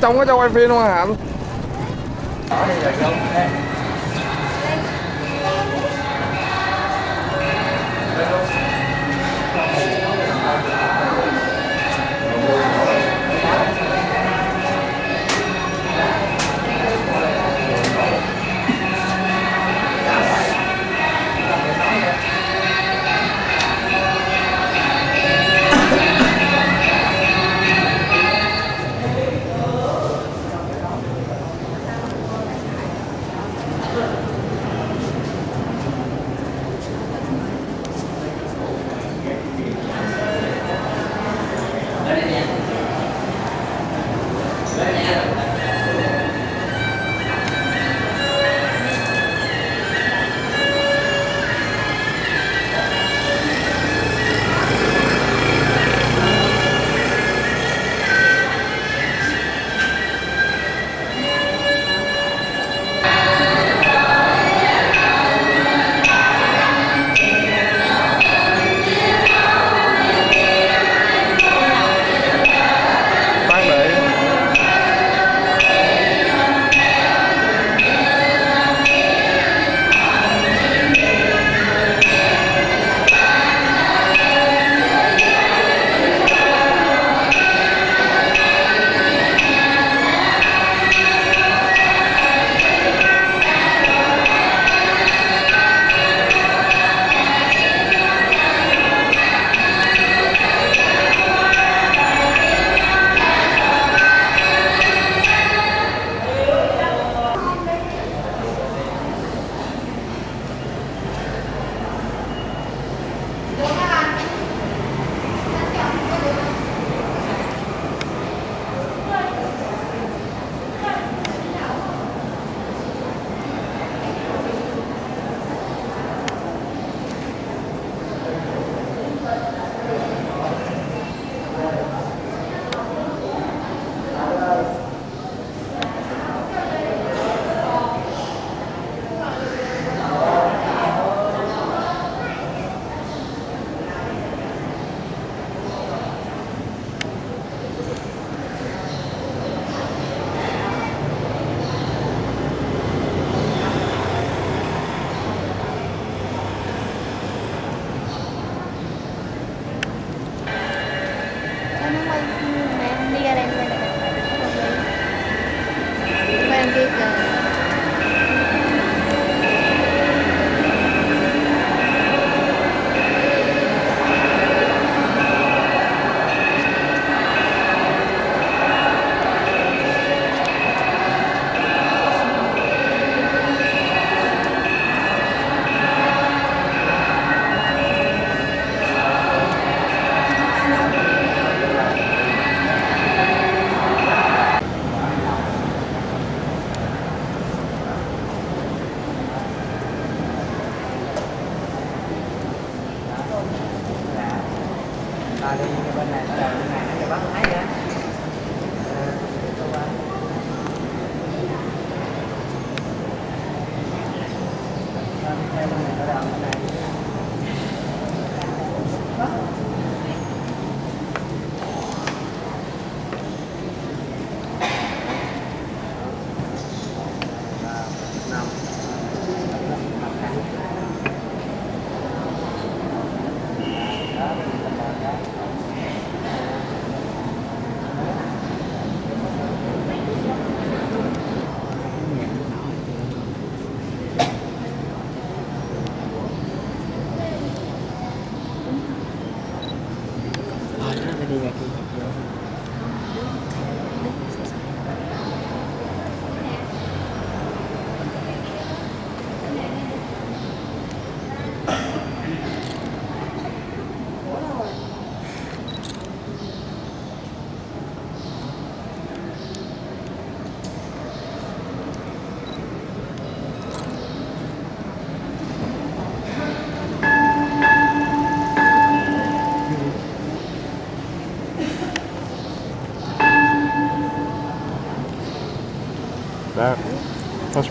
trong có cho quay phim luôn hả anh?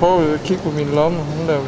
thôi cái keep me long, lắm không làm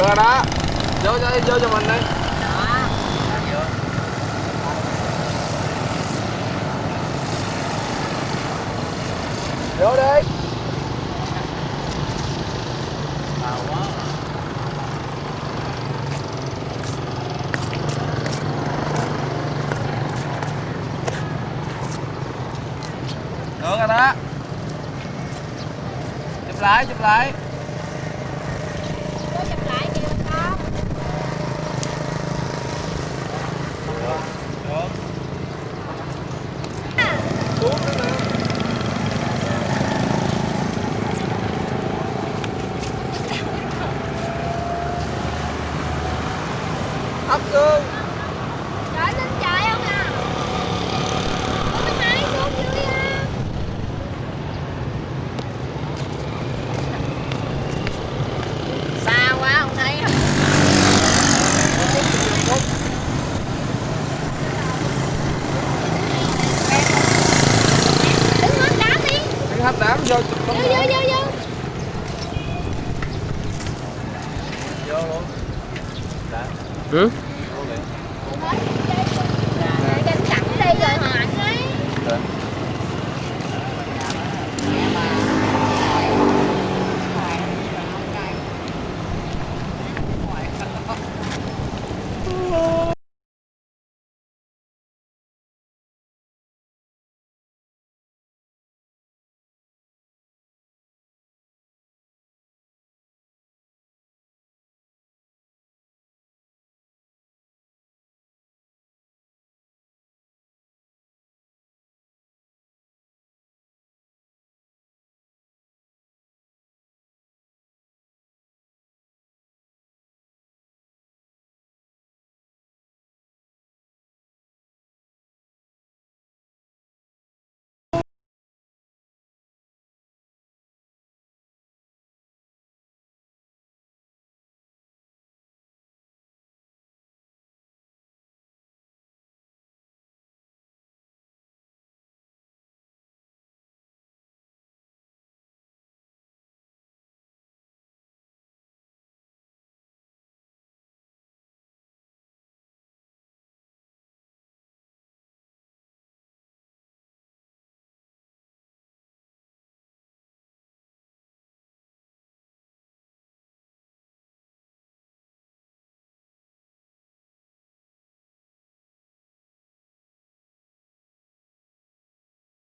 Vừa đó. Vô cho, vô cho mình đi. Vô đi. Được rồi đó. Chụp lại, chụp lại. 嗯？